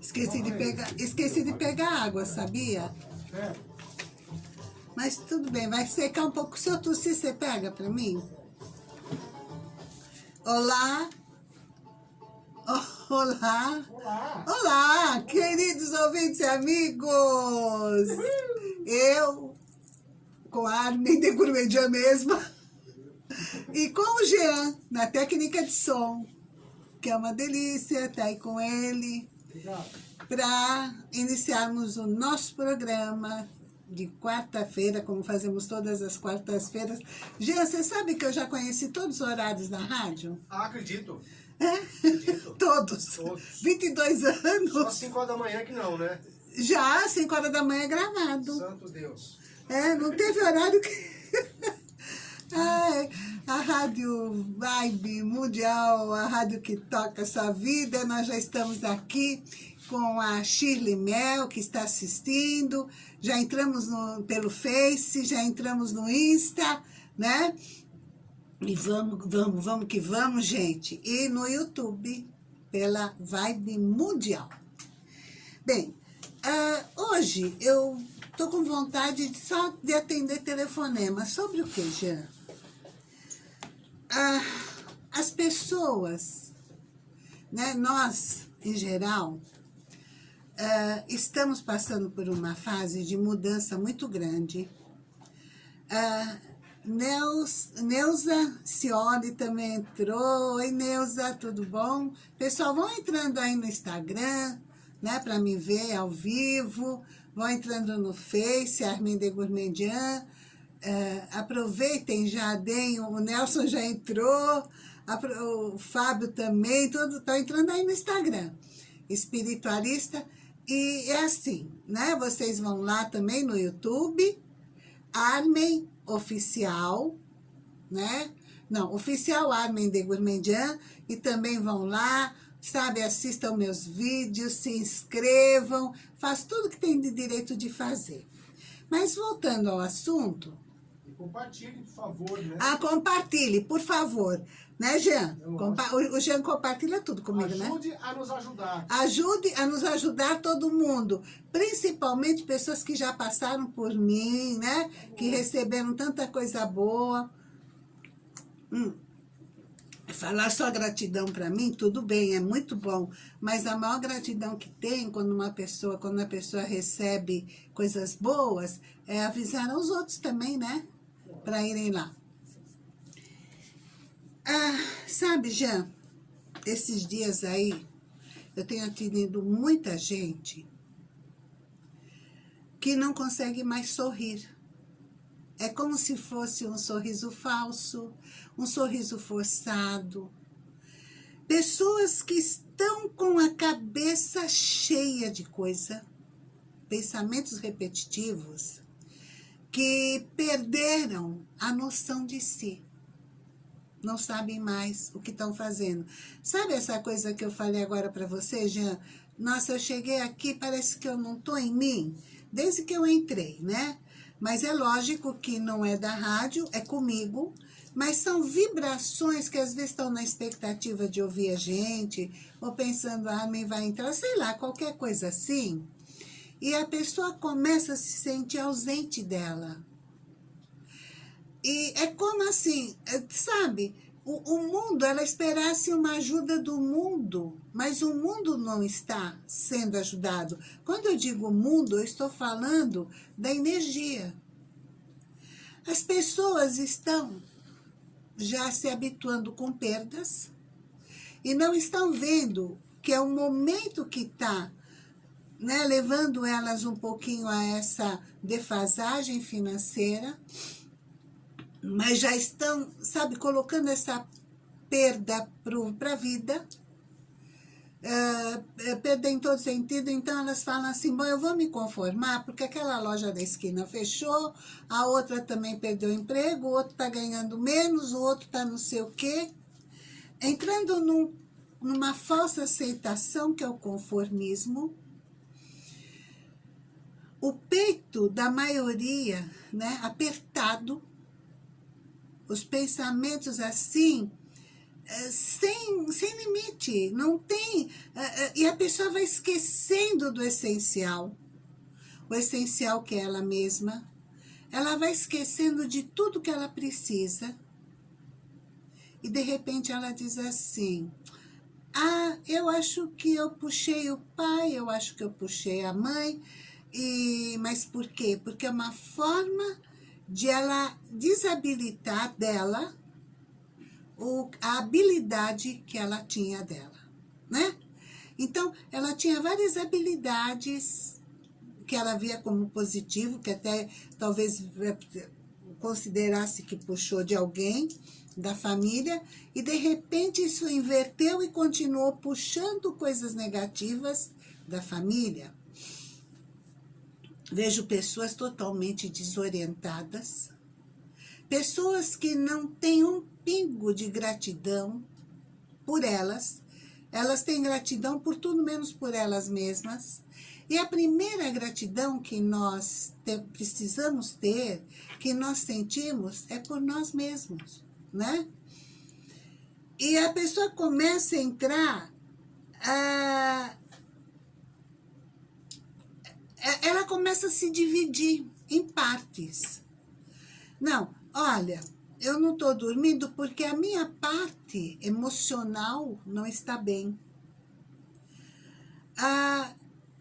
Esqueci de pegar, esqueci de pegar água, sabia? Mas tudo bem, vai secar um pouco. Se eu tossir, você pega pra mim? Olá. Olá. Olá. Olá, queridos ouvintes e amigos. Eu, com a Armin de Gourmedia mesma, e com o Jean, na técnica de som, que é uma delícia estar aí com ele, para iniciarmos o nosso programa de quarta-feira, como fazemos todas as quartas-feiras. Jean, você sabe que eu já conheci todos os horários da rádio? Ah, acredito. É? Acredito. Todos. Todos. 22 Só às anos. 5 horas da manhã que não, né? Já, 5 horas da manhã é gravado. Santo Deus. É, não teve horário que... Ai, a Rádio Vibe Mundial, a rádio que toca a sua vida, nós já estamos aqui com a Shirley Mel, que está assistindo, já entramos no, pelo Face, já entramos no Insta, né? E vamos, vamos, vamos que vamos, gente. E no YouTube, pela Vibe Mundial. Bem, ah, hoje eu tô com vontade de só de atender telefonema. Sobre o que, Jean? Ah, as pessoas, né, nós, em geral, ah, estamos passando por uma fase de mudança muito grande. Ah, Neuza Cioli também entrou. Oi, Neuza, tudo bom? Pessoal, vão entrando aí no Instagram, né, para me ver ao vivo. Vão entrando no Face, Armin de Gourmandian. Eh, aproveitem, já deem, o Nelson já entrou, apro- o Fábio também, todos estão entrando aí no Instagram. Espiritualista. E é assim, né? Vocês vão lá também no YouTube, Armen Oficial, né? Não, Oficial Armen de Gourmandian, e também vão lá, sabe, assistam meus vídeos, se inscrevam, faz tudo que tem de direito de fazer. Mas voltando ao assunto, compartilhe, por favor, né? ah, compartilhe, por favor, né, Jean? Compa o Jean compartilha tudo comigo, né? Ajude a nos ajudar. Ajude a nos ajudar todo mundo, principalmente pessoas que já passaram por mim, né? Que receberam tanta coisa boa. Hum. Falar só gratidão para mim, tudo bem, é muito bom, mas a maior gratidão que tem quando uma pessoa, quando a pessoa recebe coisas boas, é avisar aos outros também, né? Para irem lá. Ah, sabe, Jean, esses dias aí, eu tenho atendido muita gente que não consegue mais sorrir. É como se fosse um sorriso falso, um sorriso forçado. Pessoas que estão com a cabeça cheia de coisa, pensamentos repetitivos, que perderam a noção de si não sabem mais o que estão fazendo. Sabe essa coisa que eu falei agora para você, Jean? Nossa, eu cheguei aqui, parece que eu não estou em mim, desde que eu entrei, né? Mas é lógico que não é da rádio, é comigo, mas são vibrações que às vezes estão na expectativa de ouvir a gente, ou pensando, ah, mãe vai entrar, sei lá, qualquer coisa assim. E a pessoa começa a se sentir ausente dela. E é como assim, é, sabe, o, o mundo, ela esperasse uma ajuda do mundo, mas o mundo não está sendo ajudado. Quando eu digo mundo, eu estou falando da energia. As pessoas estão já se habituando com perdas e não estão vendo que é o momento que está né, levando elas um pouquinho a essa defasagem financeira, mas já estão, sabe, colocando essa perda para a vida, uh, perda em todo sentido, então elas falam assim, bom, eu vou me conformar, porque aquela loja da esquina fechou, a outra também perdeu emprego, o outro está ganhando menos, o outro está não sei o quê, entrando num, numa falsa aceitação, que é o conformismo, o peito da maioria, né, apertado, os pensamentos assim, é, sem, sem limite, não tem... É, é, e a pessoa vai esquecendo do essencial, o essencial que é ela mesma, ela vai esquecendo de tudo que ela precisa, e de repente ela diz assim, ah, eu acho que eu puxei o pai, eu acho que eu puxei a mãe, e, mas por quê? Porque é uma forma de ela desabilitar dela o, a habilidade que ela tinha dela, né? Então, ela tinha várias habilidades que ela via como positivo, que até talvez é, considerasse que puxou de alguém da família, e de repente isso inverteu e continuou puxando coisas negativas da família. Vejo pessoas totalmente desorientadas, pessoas que não têm um pingo de gratidão por elas, elas têm gratidão por tudo menos por elas mesmas. E a primeira gratidão que nós te, precisamos ter, que nós sentimos, é por nós mesmos, né? E a pessoa começa a entrar... Ah, ela começa a se dividir em partes. Não, olha, eu não estou dormindo porque a minha parte emocional não está bem. Ah,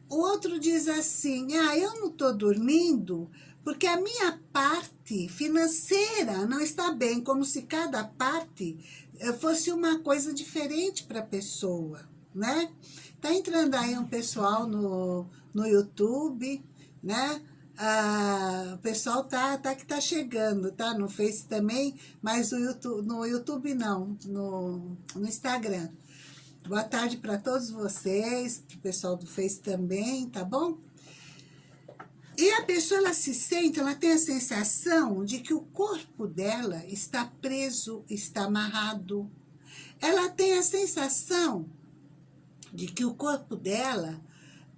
o outro diz assim, ah, eu não estou dormindo porque a minha parte financeira não está bem, como se cada parte eh, fosse uma coisa diferente para a pessoa, né? Tá entrando aí um pessoal no, no YouTube, né? Ah, o pessoal tá, tá que tá chegando, tá? No Face também, mas no YouTube, no YouTube não, no, no Instagram. Boa tarde para todos vocês, para o pessoal do Face também, tá bom? E a pessoa, ela se sente, ela tem a sensação de que o corpo dela está preso, está amarrado. Ela tem a sensação de que o corpo dela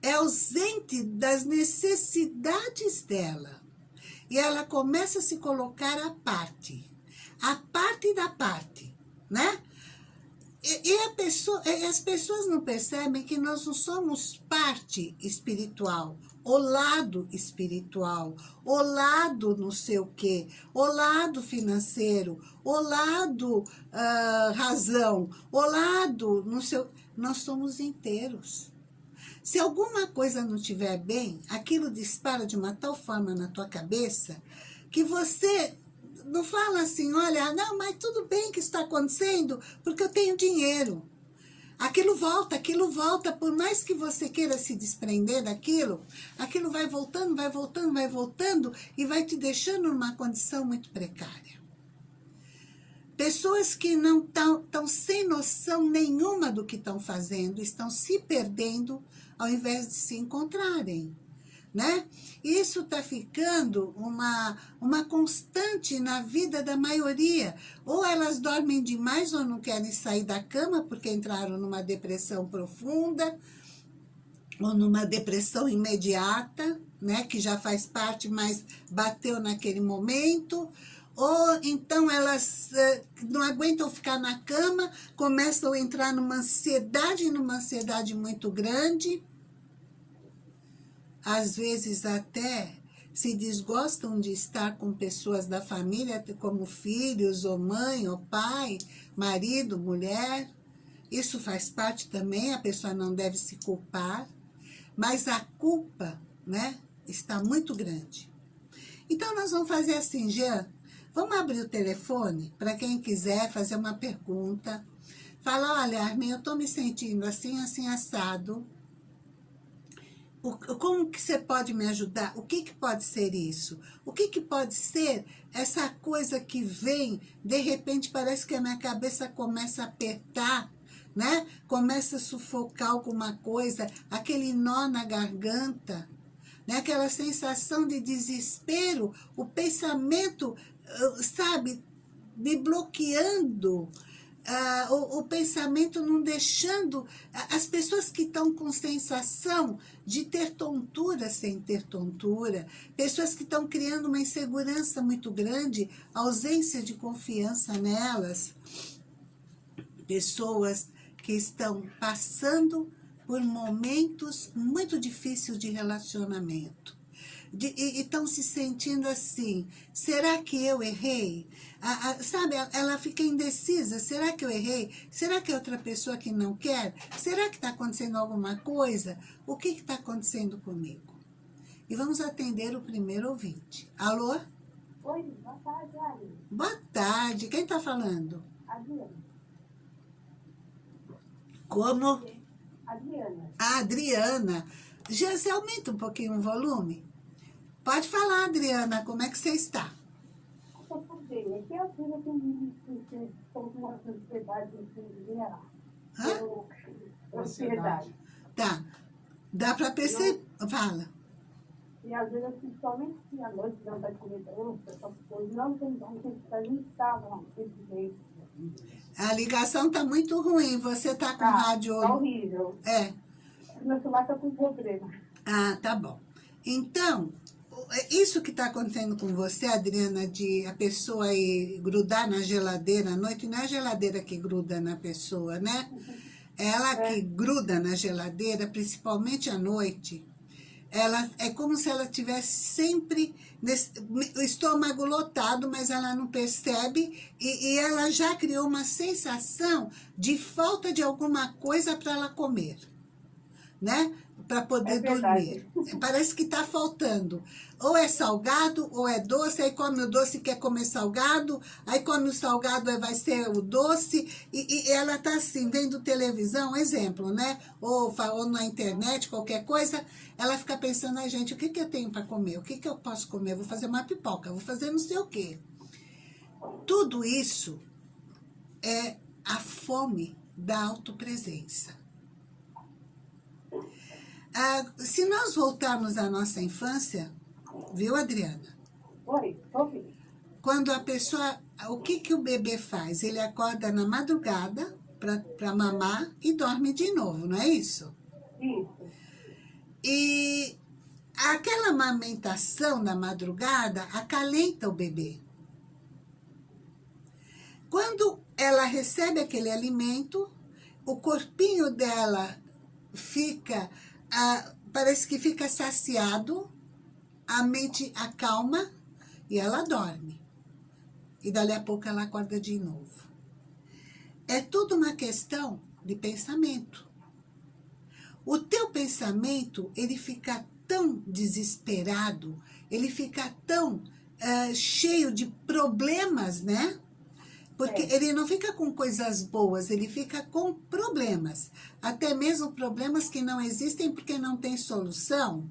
é ausente das necessidades dela. E ela começa a se colocar à parte. A parte da parte, né? E, e pessoa, as pessoas não percebem que nós não somos parte espiritual, o lado espiritual, o lado não sei o quê, o lado financeiro, o lado uh, razão, o lado não sei... Nós somos inteiros. Se alguma coisa não estiver bem, aquilo dispara de uma tal forma na tua cabeça que você não fala assim, olha, não, mas tudo bem que está acontecendo porque eu tenho dinheiro. Aquilo volta, aquilo volta, por mais que você queira se desprender daquilo, aquilo vai voltando, vai voltando, vai voltando e vai te deixando numa condição muito precária. Pessoas que não estão sem noção nenhuma do que estão fazendo, estão se perdendo ao invés de se encontrarem. Né? Isso está ficando uma, uma constante na vida da maioria. Ou elas dormem demais ou não querem sair da cama porque entraram numa depressão profunda, ou numa depressão imediata, né? que já faz parte, mas bateu naquele momento, ou então elas uh, não aguentam ficar na cama, começam a entrar numa ansiedade, numa ansiedade muito grande, às vezes até se desgostam de estar com pessoas da família, como filhos, ou mãe, ou pai, marido, mulher. Isso faz parte também, a pessoa não deve se culpar, mas a culpa né, está muito grande. Então, nós vamos fazer assim, Jean, vamos abrir o telefone para quem quiser fazer uma pergunta. Fala, olha, Armin, eu estou me sentindo assim, assim, assado como que você pode me ajudar? O que, que pode ser isso? O que, que pode ser essa coisa que vem, de repente parece que a minha cabeça começa a apertar, né? Começa a sufocar alguma coisa, aquele nó na garganta, né? aquela sensação de desespero, o pensamento, sabe, me bloqueando, ah, o, o, pensamento não deixando as pessoas que estão com sensação de ter tontura sem ter tontura, pessoas que estão criando uma insegurança muito grande, ausência de confiança nelas, pessoas que estão passando por momentos muito difíceis de relacionamento. De, e estão se sentindo assim, será que eu errei? A, a, sabe, ela fica indecisa, será que eu errei? Será que é outra pessoa que não quer? Será que está acontecendo alguma coisa? O que está acontecendo comigo? E vamos atender o primeiro ouvinte. Alô? Oi, boa tarde, Ari. Boa tarde, quem está falando? Adriana. Como? Adriana. A Adriana. Já você aumenta um pouquinho o volume? Pode falar, Adriana, como é que você está? Eu tô bem. Aqui é a filha que me estou com uma ansiedade em? Eu- Ansiedade. Tá. Dá para perceber. Fala. E às vezes, principalmente se à noite não vai comer doce, essas coisas, não tem como que a gente estava desse jeito. A ligação tá muito ruim. Você tá com Tá, rádio. Tá horrível. É. Meu celular tá com problema. Ah, tá bom. Então, isso que está acontecendo com você, Adriana, de a pessoa ir grudar na geladeira à noite, não é a geladeira que gruda na pessoa, né? É ela que gruda na geladeira, principalmente à noite. Ela é como se ela tivesse sempre nesse- o estômago lotado, mas ela não percebe e, e ela já criou uma sensação de falta de alguma coisa para ela comer, né? Para poder É dormir. Parece que está faltando. Ou é salgado, ou é doce, aí come o doce e quer comer salgado, aí come o salgado, vai ser o doce, e, e ela está assim, vendo televisão, exemplo, né? Ou, ou na internet, qualquer coisa, ela fica pensando, ai gente, o que, que eu tenho para comer? O que, que eu posso comer? Eu vou fazer uma pipoca, vou fazer não sei o quê. Tudo isso é a fome da autopresença. Ah, se nós voltarmos à nossa infância, viu, Adriana? Oi, ouvindo. Quando a pessoa. O que, que o bebê faz? Ele acorda na madrugada para mamar e dorme de novo, não é isso? Isso. E aquela amamentação na madrugada acalenta o bebê. Quando ela recebe aquele alimento, o corpinho dela fica, ah, parece que fica saciado, a mente acalma e ela dorme. E dali a pouco ela acorda de novo. É tudo uma questão de pensamento. O teu pensamento, ele fica tão desesperado, ele fica tão ah, cheio de problemas, né? Porque É. ele não fica com coisas boas, ele fica com problemas. Até mesmo problemas que não existem porque não tem solução.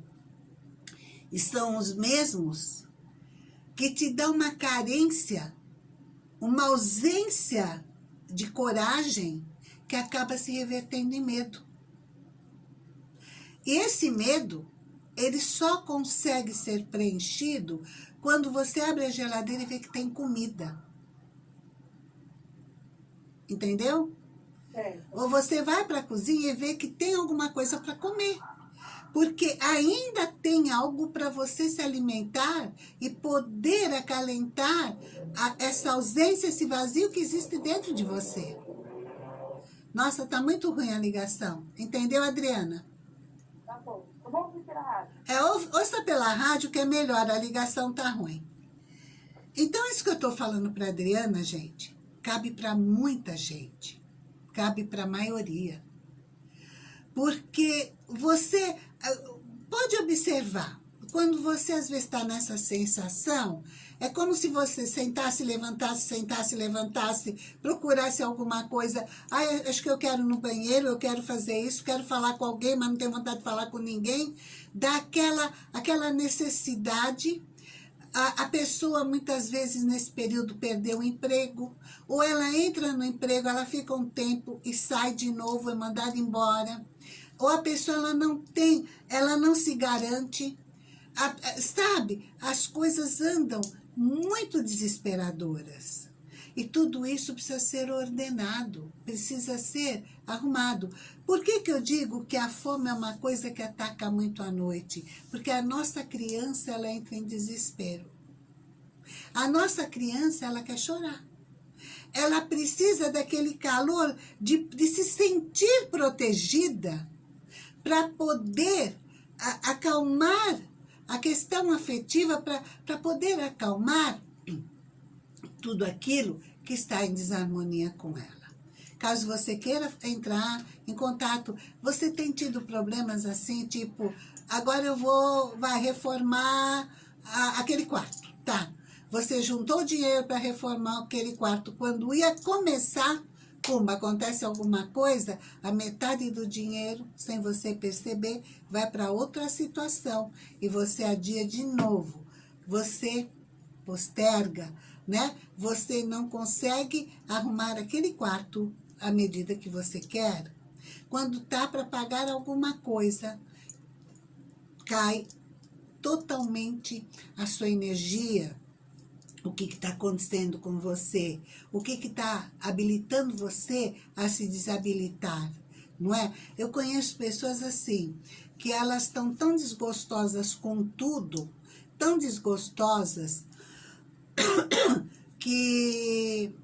E são os mesmos que te dão uma carência, uma ausência de coragem que acaba se revertendo em medo. E esse medo, ele só consegue ser preenchido quando você abre a geladeira e vê que tem comida. Entendeu? Certo. Ou você vai para a cozinha e vê que tem alguma coisa para comer. Porque ainda tem algo para você se alimentar e poder acalentar a- essa ausência, esse vazio que existe dentro de você. Nossa, tá muito ruim a ligação. Entendeu, Adriana? Tá bom. Eu vou ouvir pela rádio. É, ou- ouça pela rádio que é melhor, a ligação tá ruim. Então, isso que eu tô falando para Adriana, gente, cabe para muita gente. Cabe para a maioria. Porque você ah, pode observar, quando você às vezes está nessa sensação, é como se você sentasse, levantasse, sentasse, levantasse, procurasse alguma coisa. Ah, acho que eu quero ir no banheiro, eu quero fazer isso, quero falar com alguém, mas não tenho vontade de falar com ninguém. Dá aquela, aquela necessidade a, a pessoa muitas vezes nesse período perdeu o emprego, ou ela entra no emprego, ela fica um tempo e sai de novo, é mandada embora. Ou a pessoa ela não tem, ela não se garante. A- sabe, as coisas andam muito desesperadoras. E tudo isso precisa ser ordenado, precisa ser arrumado. Por que, que eu digo que a fome é uma coisa que ataca muito à noite? Porque a nossa criança ela entra em desespero. A nossa criança ela quer chorar. ela precisa daquele calor de, de se sentir protegida para poder a, acalmar a questão afetiva, para poder acalmar tudo aquilo que está em desarmonia com ela. Caso você queira entrar em contato, você tem tido problemas assim, tipo, agora eu vou, vai reformar a, aquele quarto, tá? Você juntou dinheiro para reformar aquele quarto. Quando ia começar, como acontece alguma coisa, a metade do dinheiro, sem você perceber, vai para outra situação. E você adia de novo. Você posterga, né? Você não consegue arrumar aquele quarto à medida que você quer. Quando tá para pagar alguma coisa, cai totalmente a sua energia, o que está acontecendo com você, o que está habilitando você a se desabilitar, não é? Eu conheço pessoas assim, que elas estão tão desgostosas com tudo, tão desgostosas, que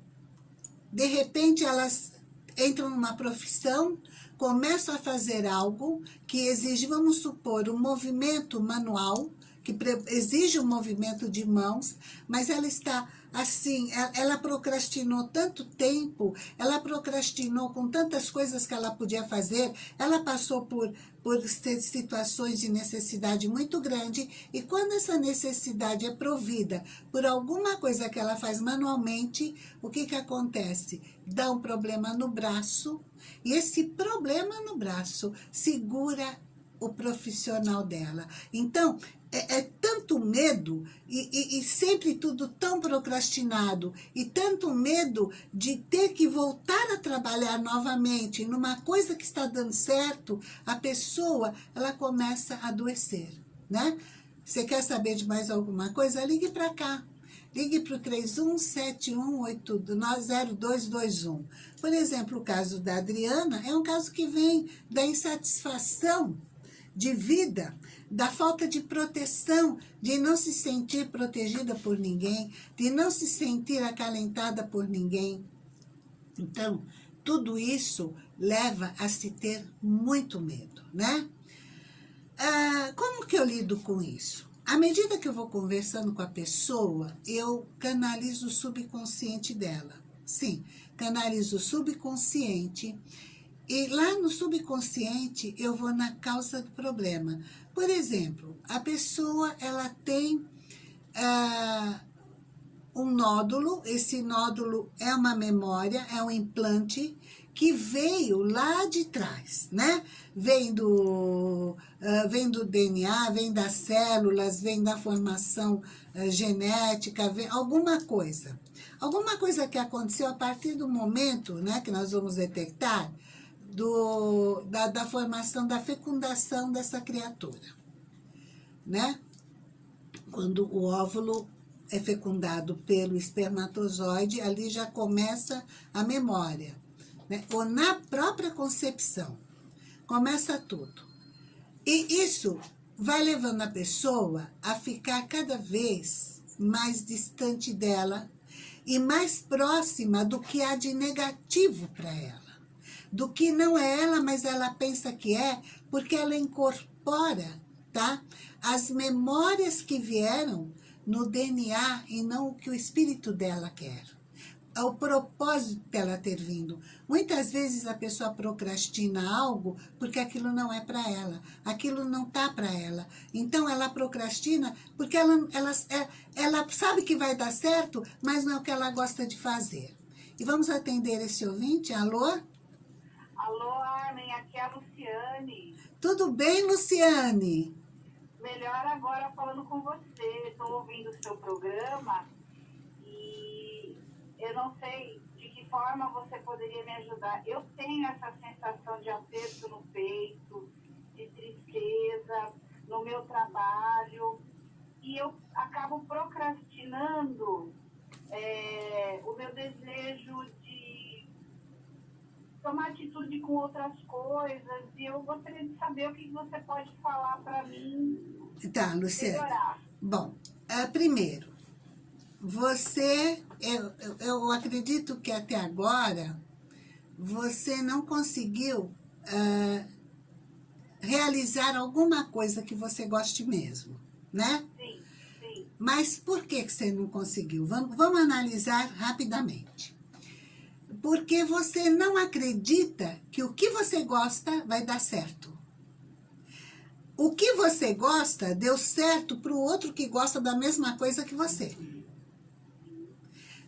de repente elas entram numa profissão, começam a fazer algo que exige, vamos supor, um movimento manual, que exige um movimento de mãos, mas ela está assim, ela procrastinou tanto tempo, ela procrastinou com tantas coisas que ela podia fazer, ela passou por, por situações de necessidade muito grande, e quando essa necessidade é provida por alguma coisa que ela faz manualmente, o que que acontece? Dá um problema no braço, e esse problema no braço segura o profissional dela. Então, é, é tanto medo e, e, e, sempre tudo tão procrastinado e tanto medo de ter que voltar a trabalhar novamente numa coisa que está dando certo, a pessoa ela começa a adoecer, né? Você quer saber de mais alguma coisa? Ligue para cá. Ligue para o 3171820221. Por exemplo, o caso da Adriana é um caso que vem da insatisfação de vida, da falta de proteção, de não se sentir protegida por ninguém, de não se sentir acalentada por ninguém. Então, tudo isso leva a se ter muito medo, né? Ah, como que eu lido com isso? À medida que eu vou conversando com a pessoa, eu canalizo o subconsciente dela. Sim, canalizo o subconsciente e lá no subconsciente, eu vou na causa do problema. Por exemplo, a pessoa, ela tem ah, um nódulo, esse nódulo é uma memória, é um implante que veio lá de trás, né? Vem do, uh, vem do DNA, vem das células, vem da formação uh, genética, vem alguma coisa. Alguma coisa que aconteceu a partir do momento né, que nós vamos detectar, do, da, da formação, da fecundação dessa criatura, né? Quando o óvulo é fecundado pelo espermatozoide, ali já começa a memória, né? Ou na própria concepção, começa tudo. E isso vai levando a pessoa a ficar cada vez mais distante dela e mais próxima do que há de negativo para ela do que não é ela, mas ela pensa que é, porque ela incorpora, tá? As memórias que vieram no DNA e não o que o espírito dela quer. É o propósito dela ter vindo. Muitas vezes a pessoa procrastina algo porque aquilo não é para ela, aquilo não tá para ela. Então ela procrastina porque ela, ela, é, ela sabe que vai dar certo, mas não é o que ela gosta de fazer. E vamos atender esse ouvinte? Alô? Alô, Armin, aqui é a Luciane. Tudo bem, Luciane? Melhor agora falando com você. Estou ouvindo o seu programa e eu não sei de que forma você poderia me ajudar. Eu tenho essa sensação de aperto no peito, de tristeza no meu trabalho e eu acabo procrastinando é, o meu desejo tomar atitude com outras coisas. E eu gostaria de saber o que você pode falar para mim. Tá, Luciana. Bom, uh, primeiro, você, eu, eu, eu acredito que até agora, você não conseguiu ah, realizar alguma coisa que você goste mesmo, né? Sim, sim. Mas por que que você não conseguiu? Vamos, vamos analisar rapidamente. Porque você não acredita que o que você gosta vai dar certo. O que você gosta deu certo para o outro que gosta da mesma coisa que você.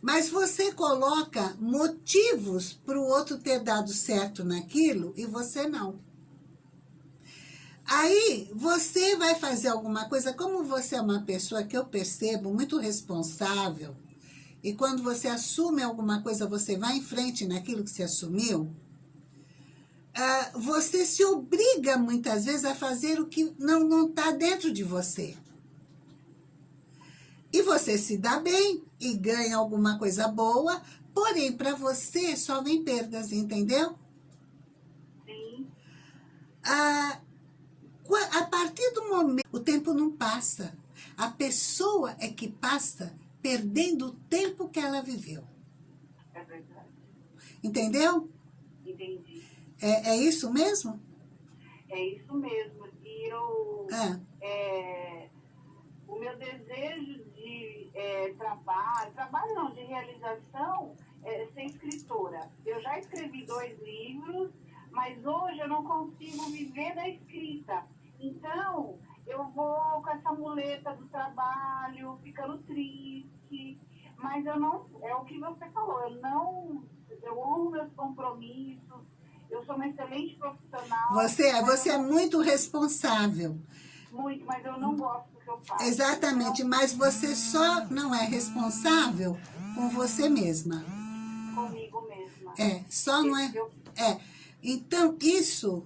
Mas você coloca motivos para o outro ter dado certo naquilo e você não. Aí você vai fazer alguma coisa, como você é uma pessoa que eu percebo muito responsável, e quando você assume alguma coisa, você vai em frente naquilo que você assumiu, ah, você se obriga muitas vezes a fazer o que não está dentro de você. E você se dá bem e ganha alguma coisa boa, porém, para você só vem perdas, entendeu? Sim. Ah, a partir do momento, o tempo não passa. A pessoa é que passa perdendo o tempo que ela viveu. É verdade. Entendeu? Entendi. É, é isso mesmo? É isso mesmo. E eu... Ah, é, o meu desejo de é, trabalho, trabalho não, de realização, é ser escritora. Eu já escrevi dois livros, mas hoje eu não consigo viver da escrita. Então, eu vou com essa muleta do trabalho, ficando triste, mas eu não, é o que você falou, eu não, eu honro meus compromissos, eu sou uma excelente profissional. você, é- você é muito responsável. muito, mas eu não gosto do que eu faço. Exatamente, mas você só não é responsável com você mesma. Comigo mesma. É, só não é... É, então isso,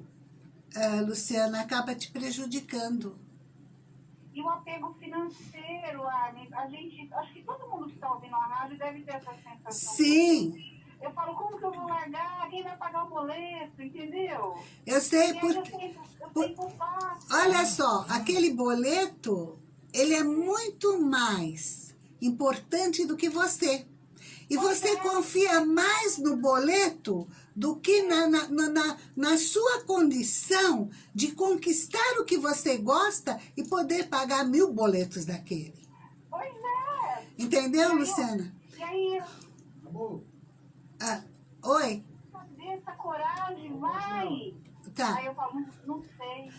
ah, Luciana, acaba te prejudicando. E o apego financeiro, Armin, a gente, acho que todo mundo que está ouvindo a rádio deve ter essa sensação. Sim, Eu falo, como que eu vou largar? Quem vai pagar o boleto, entendeu? eu sei E porque... eu tenho, eu por-. Olha só, aquele boleto, ele é muito mais importante do que você. E você confia mais no boleto do que na, na, na- na, na sua condição de conquistar o que você gosta e poder pagar mil boletos daquele. Pois é. Entendeu, E aí, Luciana? E aí, Acabou? Ah, oi? cadê essa coragem? Vai. Tá. Aí eu falo, não sei.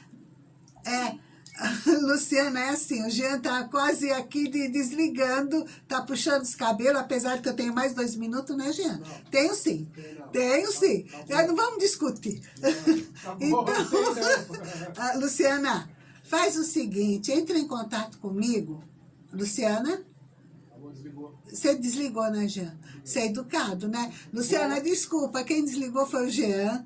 É, Luciana, é assim, o Jean tá quase aqui de- desligando, tá puxando os cabelos, apesar que eu tenho mais dois minutos, né, Jean? Não. Tenho sim, não. tenho sim. Tá. Já não vamos discutir. Tá bom, Então. Ah, Luciana, faz o seguinte, entra em contato comigo. Luciana, você desligou, né, Jean? Você é educado, né? Luciana, desculpa, quem desligou foi o Jean.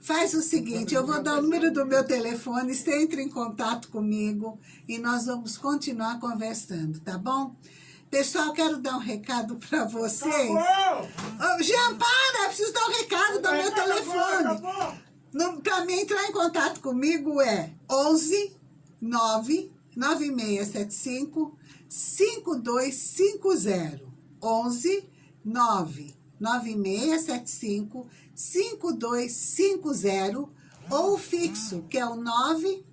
Faz o seguinte, eu vou dar o número do meu telefone, você entra em contato comigo e nós vamos continuar conversando, tá bom? Pessoal, quero dar um recado para vocês. Acabou! Ô, Jean, para! Preciso dar um recado do meu Acabou, telefone. acabou. Para mim entrar em contato comigo é 11 9 9675 5250. 11 9 9675 5250 ou fixo, que é o 9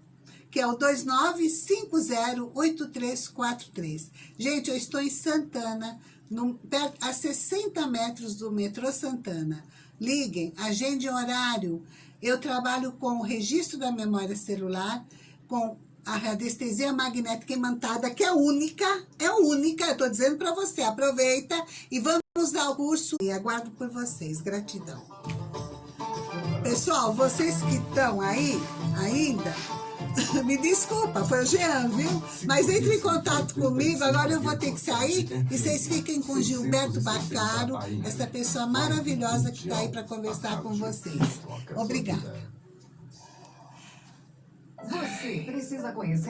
que é o 29508343. Gente, eu estou em Santana, perto, a 60 metros do metrô Santana. Liguem, agendem horário. Eu trabalho com o registro da memória celular, com a radiestesia magnética imantada, que é única, é única, eu estou dizendo para você, aproveita e vamos dar o curso e aguardo por vocês, gratidão. Pessoal, vocês que estão aí ainda, me desculpa, foi o Jean, viu? Mas entre em contato comigo, agora eu vou ter que sair e vocês fiquem com Gilberto Bacaro, essa pessoa maravilhosa que está aí para conversar com vocês. Obrigada. Você precisa conhecer